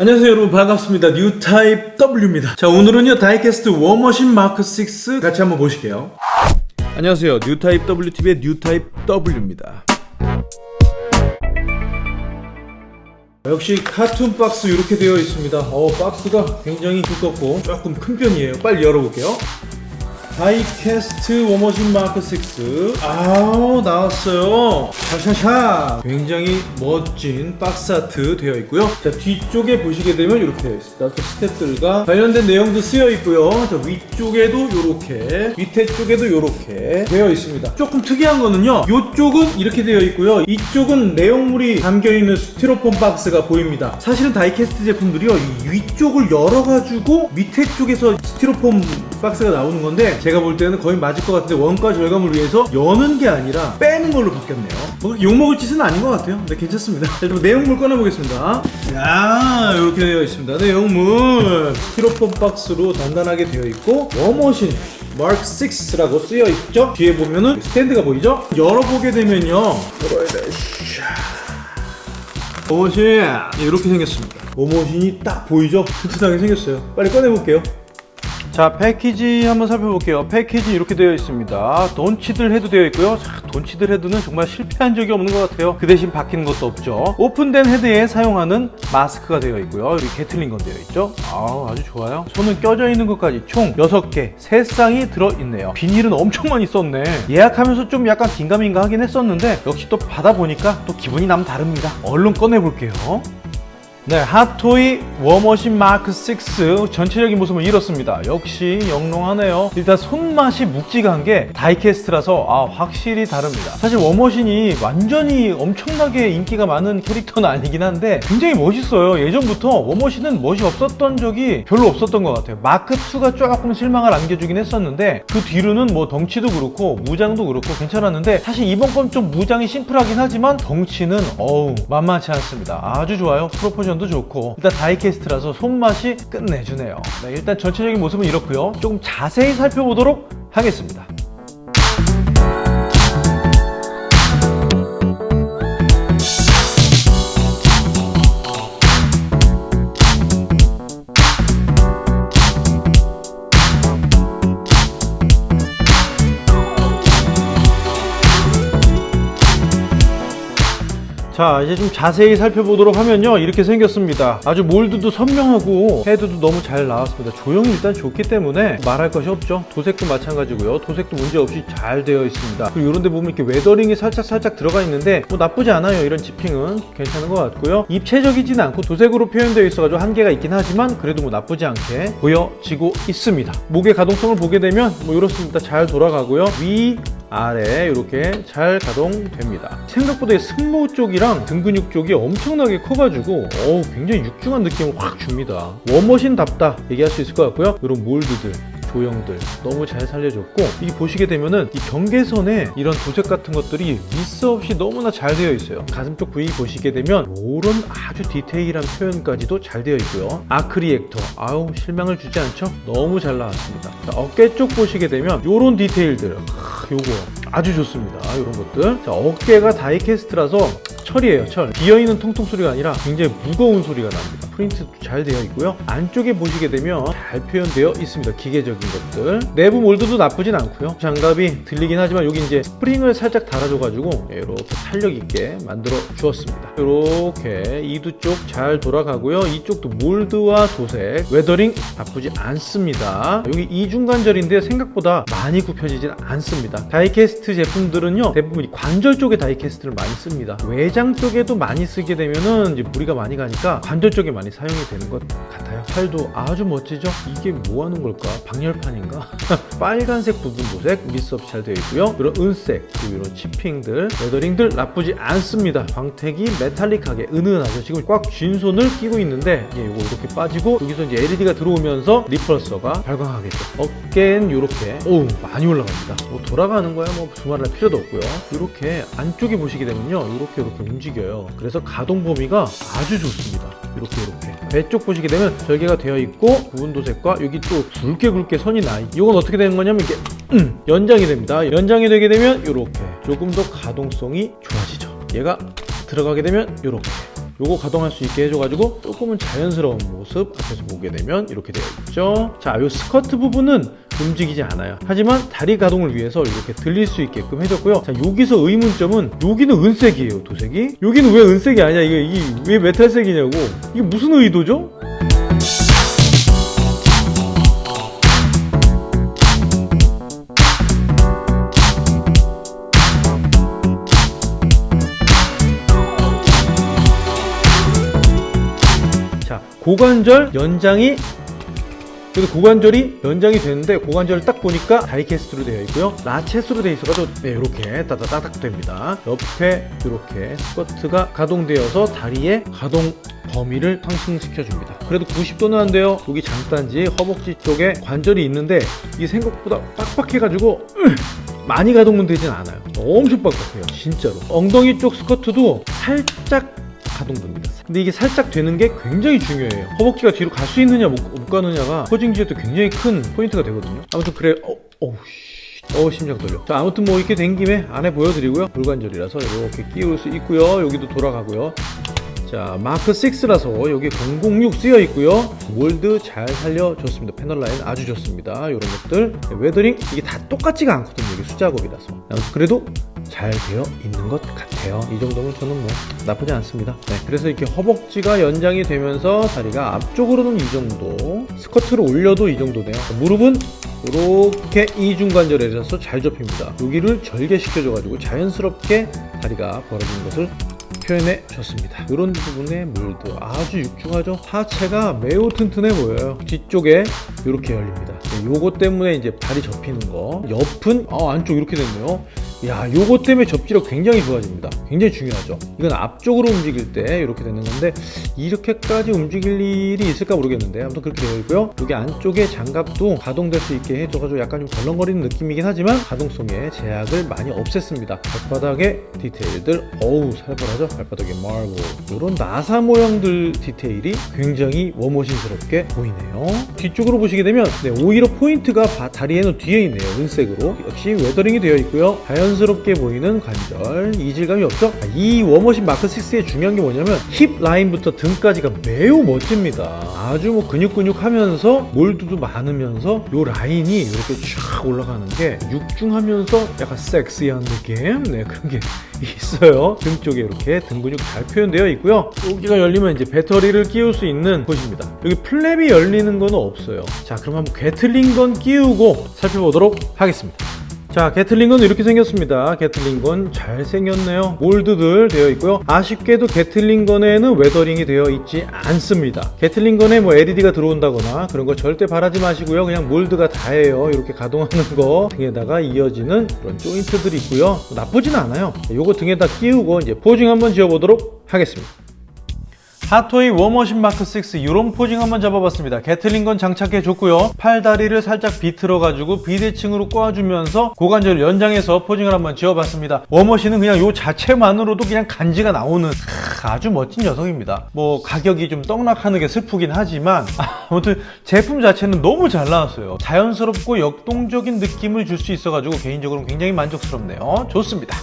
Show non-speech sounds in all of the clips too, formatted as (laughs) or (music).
안녕하세요 여러분. 반갑습니다. 뉴타입 W입니다. 자 오늘은요 다이캐스트 War Machine Mark 6 같이 한번 보실게요. 안녕하세요. 뉴타입 WTV의 뉴타입 W입니다. 역시 carton 박스 이렇게 되어 있습니다. 어 박스가 굉장히 두껍고 조금 큰 편이에요. 빨리 열어볼게요 다이캐스트 War Machine Mark 6 아우 나왔어요. 샤샤샤. 굉장히 멋진 box art 되어 있고요. 자 뒤쪽에 보시게 되면 이렇게 되어 있습니다. 또 스탭들과 관련된 내용도 쓰여 있고요. 자 위쪽에도 이렇게 밑에 쪽에도 이렇게 되어 있습니다. 조금 특이한 거는요. 이쪽은 이렇게 되어 있고요. 이쪽은 내용물이 담겨있는 스티로폼 박스가 보입니다. 사실은 다이캐스트 제품들이요. 이 위쪽을 열어가지고 밑에 쪽에서 스티로폼 박스가 나오는 건데 제가 볼 때는 거의 맞을 것 같은데 원가 절감을 위해서 여는 게 아니라 빼는 걸로 바뀌었네요. 뭐 욕먹을 짓은 아닌 것 같아요. 근데 괜찮습니다. 자 그럼 내용물 꺼내보겠습니다. 야 이렇게 되어 있습니다. 내용물. 스티로폼 박스로 단단하게 되어 있고 워머신 마크 6라고 쓰여 있죠? 뒤에 보면은 스탠드가 보이죠? 열어보게 되면요. War Machine. 이렇게 생겼습니다. War Machine이 딱 보이죠? 튼튼하게 생겼어요. 빨리 꺼내볼게요 자 패키지 한번 살펴볼게요. 패키지 이렇게 되어 있습니다. Don Cheadle 헤드 되어 있고요. 자, Don Cheadle 헤드는 정말 실패한 적이 없는 것 같아요. 그 대신 바뀌는 것도 없죠. 오픈된 헤드에 사용하는 마스크가 되어 있고요. 여기 Gatling gun 되어 있죠. 아 아주 좋아요. 손은 껴져 있는 것까지 총 6개 3쌍이 들어있네요. 비닐은 엄청 많이 썼네. 예약하면서 좀 약간 긴가민가 하긴 했었는데 역시 또 받아보니까 또 기분이 남 다릅니다. 얼른 꺼내볼게요 네, Hot Toys War Machine Mark 6 전체적인 모습은 이렇습니다. 역시 영롱하네요. 일단 손맛이 묵직한 게 다이캐스트라서 아, 확실히 다릅니다. 사실 War Machine이 완전히 엄청나게 인기가 많은 캐릭터는 아니긴 한데 굉장히 멋있어요. 예전부터 War Machine은 멋이 없었던 적이 별로 없었던 것 같아요. 마크 2가 조금 실망을 안겨주긴 했었는데 그 뒤로는 뭐 덩치도 그렇고 무장도 그렇고 괜찮았는데 사실 이번 건 좀 무장이 심플하긴 하지만 덩치는 어우 만만치 않습니다. 아주 좋아요. proportion도 좋고 일단 다이캐스트라서 손맛이 끝내주네요. 네, 일단 전체적인 모습은 이렇고요. 조금 자세히 살펴보도록 하겠습니다 자 이제 좀 자세히 살펴보도록 하면요. 이렇게 생겼습니다. 아주 mold도 선명하고 헤드도 너무 잘 나왔습니다. 조형이 일단 좋기 때문에 말할 것이 없죠. 도색도 마찬가지고요. 도색도 문제없이 잘 되어 있습니다. 그리고 이런 데 보면 이렇게 weathering이 살짝 살짝 들어가 있는데 뭐 나쁘지 않아요. 이런 찍힘은 괜찮은 것 같고요. 입체적이진 않고 도색으로 표현되어 있어가지고 한계가 있긴 하지만 그래도 뭐 나쁘지 않게 보여지고 있습니다. 목의 가동성을 보게 되면 뭐 이렇습니다. 잘 돌아가고요. 위 아래 이렇게 잘 가동됩니다. 생각보다 승모 쪽이랑 등 근육 쪽이 엄청나게 커가지고 어우 굉장히 육중한 느낌을 확 줍니다. War Machine답다 얘기할 수 있을 것 같고요. 이런 mold들 조형들 너무 잘 살려줬고 이 보시게 되면은 이 경계선에 이런 도색 같은 것들이 미스 없이 너무나 잘 되어 있어요. 가슴 쪽 부위 보시게 되면 이런 아주 디테일한 표현까지도 잘 되어 있고요. arc reactor 아우 실망을 주지 않죠? 너무 잘 나왔습니다. 자, 어깨 쪽 보시게 되면 이런 디테일들 아, 요거 아주 좋습니다. 이런 것들. 자, 어깨가 다이캐스트라서 철이에요 철. 비어있는 통통 소리가 아니라 굉장히 무거운 소리가 납니다 프린트도 잘 되어 있고요. 안쪽에 보시게 되면 잘 표현되어 있습니다. 기계적인 것들. 내부 mold도 나쁘진 않고요. 장갑이 들리긴 하지만 여기 이제 스프링을 살짝 달아줘 가지고 이렇게 탄력 있게 만들어 주었습니다. 이렇게 이두 쪽 잘 돌아가고요. 이쪽도 mold와 도색 weathering 나쁘지 않습니다. 여기 이중관절인데 생각보다 많이 굽혀지진 않습니다. 다이캐스트 제품들은요 대부분 관절 쪽에 다이캐스트를 많이 씁니다. 외장 쪽에도 많이 쓰게 되면은 이제 무리가 많이 가니까 관절 쪽에 많이 사용이 되는 것 같아요. 팔도 아주 멋지죠? 이게 뭐 하는 걸까? 방열판인가? (laughs) 빨간색 부분 도색 미스업 잘 되어 있고요. 이런 은색 그리고 이런 치핑들 레더링들 나쁘지 않습니다. 광택이 메탈릭하게 은은하죠. 지금 꽉 쥔 손을 끼고 있는데 예, 이거 이렇게 빠지고 여기서 이제 LED가 들어오면서 리펄서가 발광하겠죠 어깨는 이렇게 오 많이 올라갑니다. 뭐 돌아가는 거야? 뭐 두말할 필요도 없고요. 이렇게 안쪽에 보시게 되면요. 이렇게 이렇게 움직여요. 그래서 가동 범위가 아주 좋습니다. 이렇게 이렇게 배쪽 보시게 되면 절개가 되어 있고 부분 도색과 여기 또 굵게 굵게 선이 나 이건 어떻게 되는 거냐면 이게 음, 연장이 됩니다. 연장이 되게 되면 이렇게. 조금 더 가동성이 좋아지죠. 얘가 들어가게 되면 이렇게 요거 가동할 수 있게 해줘가지고 조금은 자연스러운 모습 앞에서 보게 되면 이렇게 되어 있죠. 자요 스커트 부분은 움직이지 않아요. 하지만 다리 가동을 위해서 이렇게 들릴 수 있게끔 해줬고요. 자 여기서 의문점은 여기는 은색이에요 도색이. 여기는 왜 은색이 아니야? 이게, 이게 왜 메탈색이냐고. 이게 무슨 의도죠? 고관절 연장이 그래서 고관절이 연장이 되는데 고관절을 딱 보니까 다이캐스트로 되어 있고요. 라쳇으로 되어 있어가지고 네 이렇게 따다다닥 됩니다. 옆에 이렇게 스커트가 가동되어서 다리의 가동 범위를 상승시켜 줍니다. 그래도 90도는 안 돼요. 여기 장단지 허벅지 쪽에 관절이 있는데 이게 생각보다 빡빡해 가지고 많이 가동은 되진 않아요. 엄청 빡빡해요 진짜로. 엉덩이 쪽 스커트도 살짝 가동됩니다. 근데 이게 살짝 되는 게 굉장히 중요해요. 허벅지가 뒤로 갈 수 있느냐 못, 못 가느냐가 포징 지에 도 굉장히 큰 포인트가 되거든요. 아무튼 그래, 어, 어우, 씨. 어 심장 떨려. 자 아무튼 뭐 이렇게 된 김에 안에 보여드리고요. 물관절이라서 이렇게 끼울 수 있고요. 여기도 돌아가고요. 자 마크 6라서 여기 006 쓰여 있고요 mold 잘 살려줬습니다 패널 라인 아주 좋습니다 이런 것들 weathering 이게 다 똑같지가 않거든요 이게 수작업이라서 그래도 잘 되어 있는 것 같아요 이 정도면 저는 뭐 나쁘지 않습니다 네, 그래서 이렇게 허벅지가 연장이 되면서 다리가 앞쪽으로는 이 정도 스커트를 올려도 이 정도 돼요 무릎은 이렇게 이중관절에서 잘 접힙니다 여기를 절개시켜줘 가지고 자연스럽게 다리가 벌어지는 것을 표현해 줬습니다. 이런 부분의 물도 아주 육중하죠. 하체가 매우 튼튼해 보여요. 뒤쪽에 이렇게 열립니다. 요거 때문에 이제 발이 접히는 거. 옆은 아, 안쪽 이렇게 됐네요. 야, 요거 때문에 접지력 굉장히 좋아집니다. 굉장히 중요하죠. 이건 앞쪽으로 움직일 때 이렇게 되는 건데 이렇게까지 움직일 일이 있을까 모르겠는데 아무튼 그렇게 되어 있고요. 여기 안쪽에 장갑도 가동될 수 있게 해줘가지고 약간 좀 덜렁거리는 느낌이긴 하지만 가동성에 제약을 많이 없앴습니다. 발바닥의 디테일들 어우 살벌하죠? 발바닥의 마블 이런 나사 모양들 디테일이 굉장히 War Machine스럽게 보이네요. 뒤쪽으로 보시게 되면 네, 오히려 포인트가 다리에는 뒤에 있네요. 은색으로 역시 weathering이 되어 있고요. 자연 자연스럽게 보이는 관절 이질감이 없죠? 이 War Machine Mark 6의 중요한 게 뭐냐면 힙 라인부터 등까지가 매우 멋집니다. 아주 뭐 근육근육 하면서 mold도 많으면서 요 라인이 이렇게 쫙 올라가는 게 육중하면서 약간 섹시한 느낌? 네 그런 게 (laughs) 있어요. 등 쪽에 이렇게 등 근육 잘 표현되어 있고요. 여기가 열리면 이제 배터리를 끼울 수 있는 곳입니다. 여기 플랩이 열리는 건 없어요. 자 그럼 한번 Gatling gun 끼우고 살펴보도록 하겠습니다 자 Gatling gun 이렇게 생겼습니다. Gatling gun 잘생겼네요. 몰드들 되어 있고요. 아쉽게도 Gatling gun에는 weathering이 되어 있지 않습니다. Gatling gun에 뭐 LED가 들어온다거나 그런 거 절대 바라지 마시고요. 그냥 몰드가 다예요. 이렇게 가동하는 거 등에다가 이어지는 그런 조인트들이 있고요. 나쁘진 않아요. 요거 등에다 끼우고 이제 posing 한번 지어보도록 하겠습니다 핫토이 워머신 마크 6 이런 posing 한번 잡아봤습니다. Gatling gun 장착해 줬고요. 팔다리를 살짝 비틀어 가지고 비대칭으로 꼬아주면서 고관절을 연장해서 posing을 한번 지어봤습니다. 워머신은 그냥 요 자체만으로도 그냥 간지가 나오는 아주 멋진 녀석입니다. 뭐 가격이 좀 떡락하는 게 슬프긴 하지만 (laughs) 아무튼 제품 자체는 너무 잘 나왔어요. 자연스럽고 역동적인 느낌을 줄 수 있어가지고 개인적으로 굉장히 만족스럽네요. 좋습니다.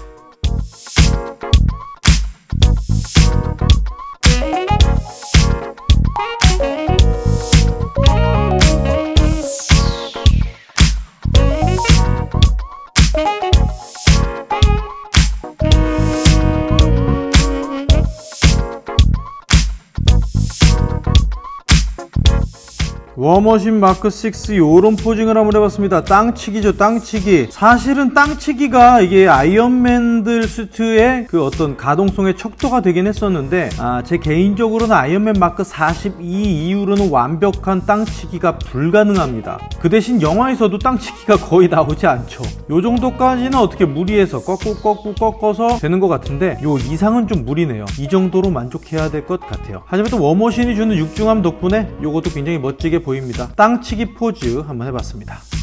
워머신 마크 6 요런 posing을 한번 해봤습니다. 땅치기죠 땅치기. 사실은 땅치기가 이게 아이언맨들 수트의 그 어떤 가동성의 척도가 되긴 했었는데 아, 제 개인적으로는 아이언맨 마크 42 이후로는 완벽한 땅치기가 불가능합니다. 그 대신 영화에서도 땅치기가 거의 나오지 않죠. 요 정도까지는 어떻게 무리해서 꺾고 꺾고 꺾어서 되는 것 같은데 요 이상은 좀 무리네요. 이 정도로 만족해야 될 것 같아요. 하지만 또 워머신이 주는 육중함 덕분에 요것도 굉장히 멋지게 보입니다 땅치기 포즈 한번 해봤습니다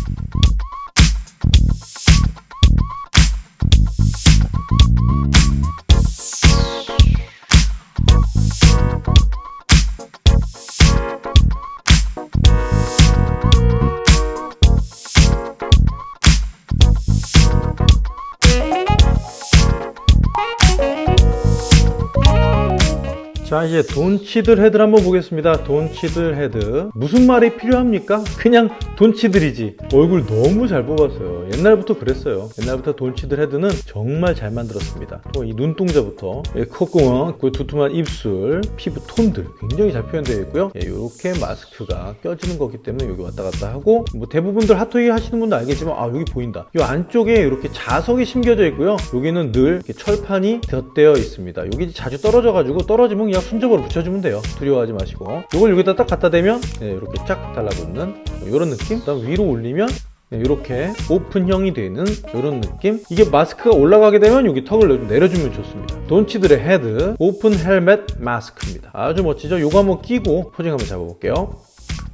자 이제 돈치들 헤드를 한번 보겠습니다. 돈치들 헤드. 무슨 말이 필요합니까? 그냥 돈치들이지. 얼굴 너무 잘 뽑았어요. 옛날부터 그랬어요. 옛날부터 돈치들 헤드는 정말 잘 만들었습니다. 또 이 눈동자부터. 예, 콧구멍 그 두툼한 입술 피부 톤들 굉장히 잘 표현되어 있고요. 이렇게 마스크가 껴지는 거기 때문에 여기 왔다 갔다 하고 뭐 대부분들 핫토이 하시는 분도 알겠지만 아 여기 보인다. 이 안쪽에 이렇게 자석이 심겨져 있고요. 여기는 늘 철판이 덧대어 있습니다. 여기 자주 떨어져 가지고 떨어지면 그냥 순접으로 붙여주면 돼요. 두려워하지 마시고. 이걸 여기다 딱 갖다 대면 네, 이렇게 쫙 달라붙는 이런 느낌? 그 다음 위로 올리면 이렇게 오픈형이 되는 이런 느낌? 이게 마스크가 올라가게 되면 여기 턱을 내려주면 좋습니다. 돈치들의 헤드 오픈 헬멧 마스크입니다. 아주 멋지죠? 요거 한번 끼고 posing 한번 잡아볼게요.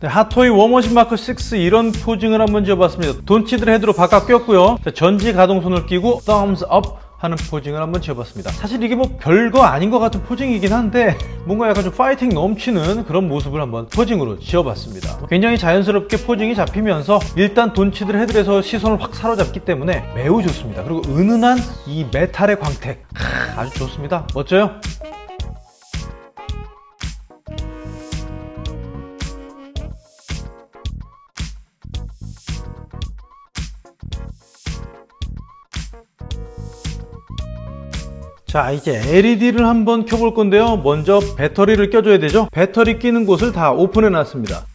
네, 핫토이 워머신 마크 6 이런 posing을 한번 지어봤습니다. 돈치들의 헤드로 바꿔 꼈고요. 자, 전지 가동손을 끼고 thumbs up 하는 posing을 한번 지어봤습니다. 사실 이게 뭐 별거 아닌 것 같은 posing이긴 한데 뭔가 약간 좀 파이팅 넘치는 그런 모습을 한번 posing으로 지어봤습니다. 굉장히 자연스럽게 posing이 잡히면서 일단 돈치들 헤드에서 시선을 확 사로잡기 때문에 매우 좋습니다. 그리고 은은한 이 메탈의 광택. 하, 아주 좋습니다. 멋져요? 자 이제 LED를 한번 켜볼 건데요. 먼저 배터리를 껴줘야 되죠? 배터리 끼는 곳을 다 오픈해 놨습니다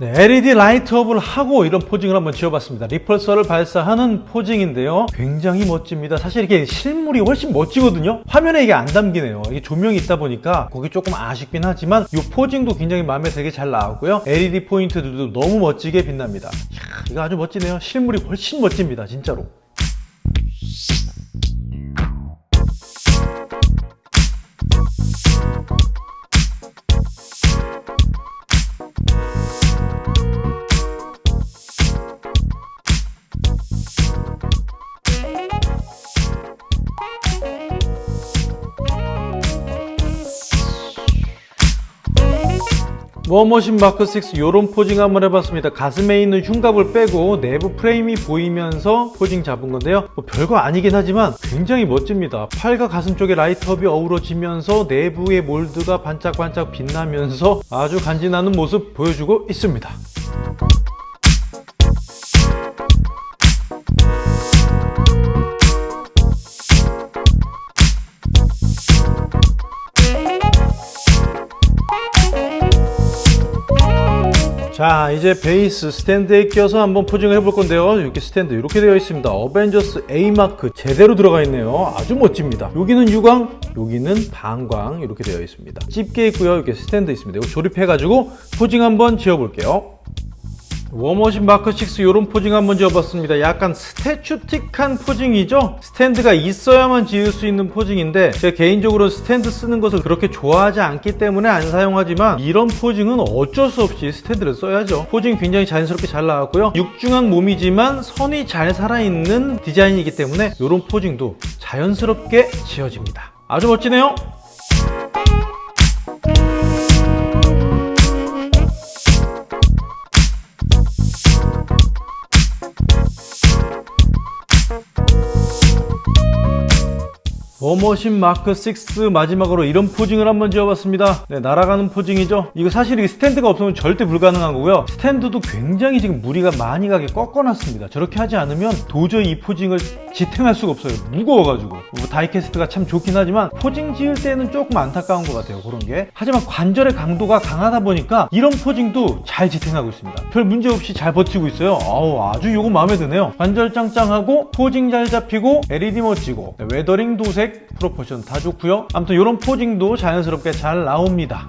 네, LED light up을 하고 이런 posing을 한번 지어봤습니다. repulsor를 발사하는 posing인데요. 굉장히 멋집니다. 사실 이게 실물이 훨씬 멋지거든요. 화면에 이게 안 담기네요. 이게 조명이 있다 보니까 거기 조금 아쉽긴 하지만 이 posing도 굉장히 마음에 되게 잘 나왔고요. LED 포인트들도 너무 멋지게 빛납니다. 이야, 이거 아주 멋지네요. 실물이 훨씬 멋집니다. 진짜로. 워머신 마크 6 이런 posing 한번 해봤습니다. 가슴에 있는 흉갑을 빼고 내부 프레임이 보이면서 posing 잡은 건데요. 뭐 별거 아니긴 하지만 굉장히 멋집니다. 팔과 가슴 쪽에 light up이 어우러지면서 내부의 몰드가 반짝반짝 빛나면서 아주 간지나는 모습 보여주고 있습니다 자 이제 베이스 스탠드에 껴서 한번 posing을 해볼 건데요. 이렇게 스탠드 이렇게 되어 있습니다. 어벤져스 A마크 제대로 들어가 있네요. 아주 멋집니다. 여기는 유광 여기는 반광 이렇게 되어 있습니다. 집게 있고요. 이렇게 스탠드 있습니다. 이거 조립해 가지고 posing 한번 지어 볼게요 워머신 마크 6 이런 posing 한번 지어봤습니다. 약간 statue틱한 posing이죠? 스탠드가 있어야만 지을 수 있는 posing인데 제가 개인적으로 스탠드 쓰는 것을 그렇게 좋아하지 않기 때문에 안 사용하지만 이런 posing은 어쩔 수 없이 스탠드를 써야죠. posing 굉장히 자연스럽게 잘 나왔고요. 육중한 몸이지만 선이 잘 살아있는 디자인이기 때문에 이런 posing도 자연스럽게 지어집니다. 아주 멋지네요 워머신 마크 6 마지막으로 이런 posing을 한번 지어봤습니다. 네, 날아가는 posing이죠. 이거 사실 이 스탠드가 없으면 절대 불가능한 거고요. 스탠드도 굉장히 지금 무리가 많이 가게 꺾어놨습니다. 저렇게 하지 않으면 도저히 이 posing을 지탱할 수가 없어요. 무거워가지고. 뭐 die-cast가 참 좋긴 하지만 posing 지을 때는 조금 안타까운 것 같아요 그런 게. 하지만 관절의 강도가 강하다 보니까 이런 posing도 잘 지탱하고 있습니다. 별 문제 없이 잘 버티고 있어요. 아우 아주 요거 마음에 드네요. 관절 짱짱하고 posing 잘 잡히고 LED 멋지고. 네, weathering 도색 proportion 다 좋고요. 아무튼 이런 posing도 자연스럽게 잘 나옵니다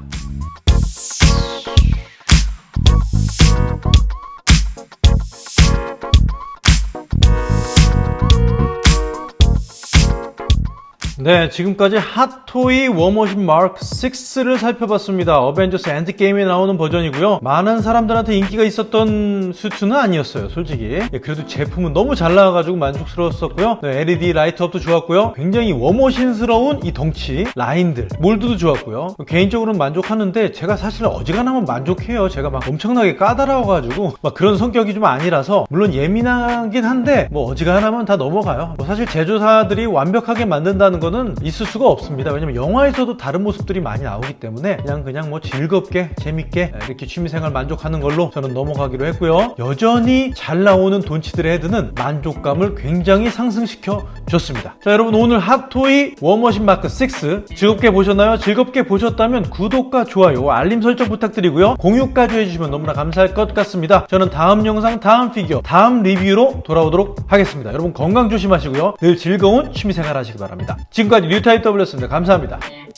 네, 지금까지 핫토이 워머신 마크 6를 살펴봤습니다. 어벤져스 엔드게임에 나오는 버전이고요. 많은 사람들한테 인기가 있었던 수트는 아니었어요, 솔직히. 예, 그래도 제품은 너무 잘 나와가지고 만족스러웠었고요. 네, LED light up도 좋았고요. 굉장히 워머신스러운 이 덩치, 라인들, 몰드도 좋았고요. 개인적으로는 만족하는데 제가 사실 어지간하면 만족해요. 제가 막 엄청나게 까다로워가지고 막 그런 성격이 좀 아니라서 물론 예민하긴 한데 뭐 어지간하면 다 넘어가요. 뭐 사실 제조사들이 완벽하게 만든다는 거는 있을 수가 없습니다. 왜냐면 영화에서도 다른 모습들이 많이 나오기 때문에 그냥 그냥 뭐 즐겁게 재밌게 이렇게 취미생활 만족하는 걸로 저는 넘어가기로 했고요. 여전히 잘 나오는 돈치들의 헤드는 만족감을 굉장히 상승시켜 줬습니다. 자 여러분 오늘 핫토이 워머신 마크 6 즐겁게 보셨나요? 즐겁게 보셨다면 구독과 좋아요 알림 설정 부탁드리고요. 공유까지 해주시면 너무나 감사할 것 같습니다. 저는 다음 영상 다음 피규어 다음 리뷰로 돌아오도록 하겠습니다. 여러분 건강 조심하시고요. 늘 즐거운 취미생활 하시기 바랍니다. 지금까지 뉴타입 W였습니다. 감사합니다. 네.